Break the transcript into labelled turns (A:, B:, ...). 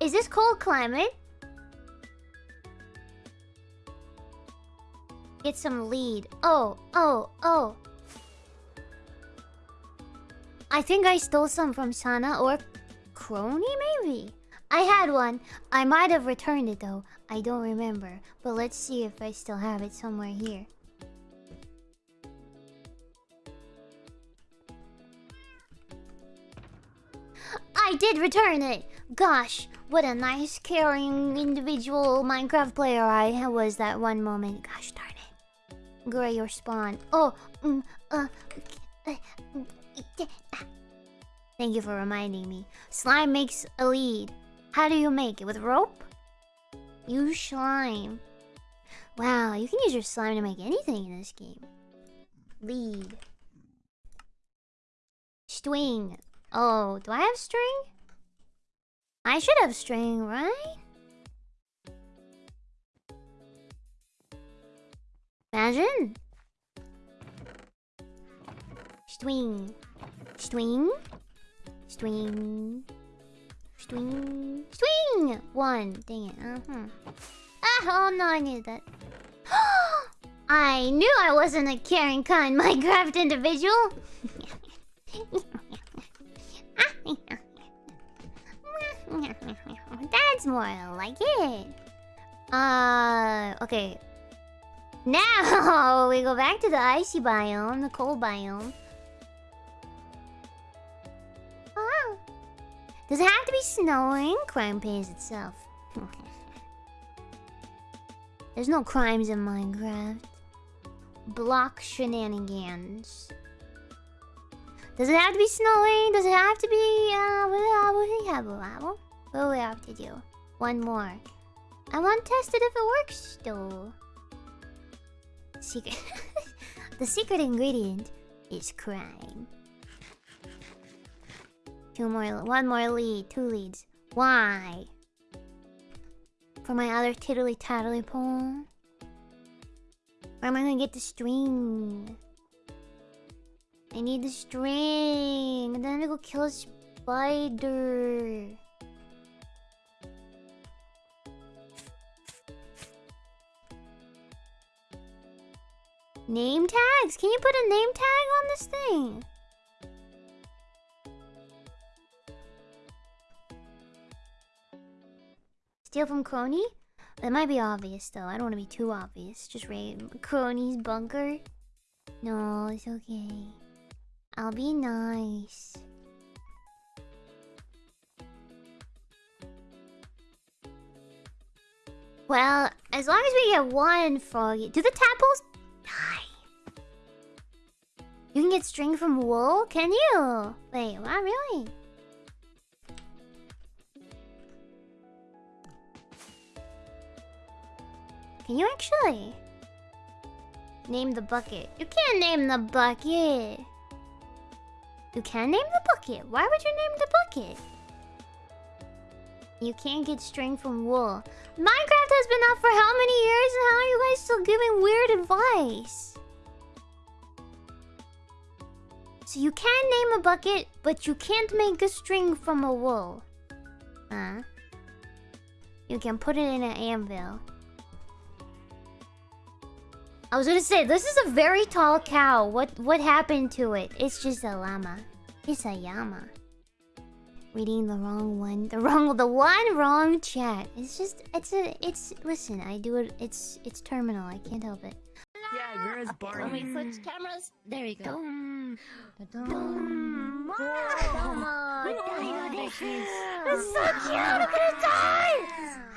A: Is this cold climate? Get some lead. Oh, oh, oh. I think I stole some from Sana or Kronii, maybe? I had one. I might have returned it though. I don't remember. But let's see if I still have it somewhere here. I did return it! Gosh, what a nice, caring, individual Minecraft player I was that one moment. Gosh darn it. Gray or spawn. Oh, mm, uh, uh, Thank you for reminding me. Slime makes a lead. How do you make it? With rope? Use slime. Wow, you can use your slime to make anything in this game. Lead. String. Oh, do I have string? I should have string, right? Imagine. String. String. String. String. String! One. Dang it. Uh-huh. Ah, oh no, I knew that. I knew I wasn't a caring, kind Minecraft individual. That's more like it. Uh, okay. Now we go back to the icy biome, the cold biome. Oh. Does it have to be snowing? Crime pays itself. There's no crimes in Minecraft. Block shenanigans. Does it have to be snowing? Does it have to be, uh? What we have to do? One more. I want to test it if it works, though. Secret. the secret ingredient is crime. Two more, one more lead, two leads. Why? For my other tiddly tattly poem? Where am I gonna get the string? I need the string. And then I'm gonna go kill a spider. Name tags? Can you put a name tag on this thing? Steal from Kronii? That might be obvious though. I don't want to be too obvious. Just raid Kronii's bunker. No, it's okay. I'll be nice. Well, as long as we get one froggy. Do the tadpoles get string from wool? Can you? Wait, what? Really? Can you actually? Name the bucket. You can't name the bucket. You can name the bucket. Why would you name the bucket? You can't get string from wool. Minecraft has been out for how many years and how are you guys still giving weird advice? So you can name a bucket, but you can't make a string from a wool. Huh? You can put it in an anvil. I was gonna say, this is a very tall cow. What what happened to it? It's just a llama. It's a llama. Reading the wrong one. The wrong the one wrong chat. It's just it's a it's listen, I do it it's it's terminal, I can't help it.
B: Yeah, you're as Barney.
C: When we switch cameras, there you go. Dum,
A: It's so cute! I'm gonna die!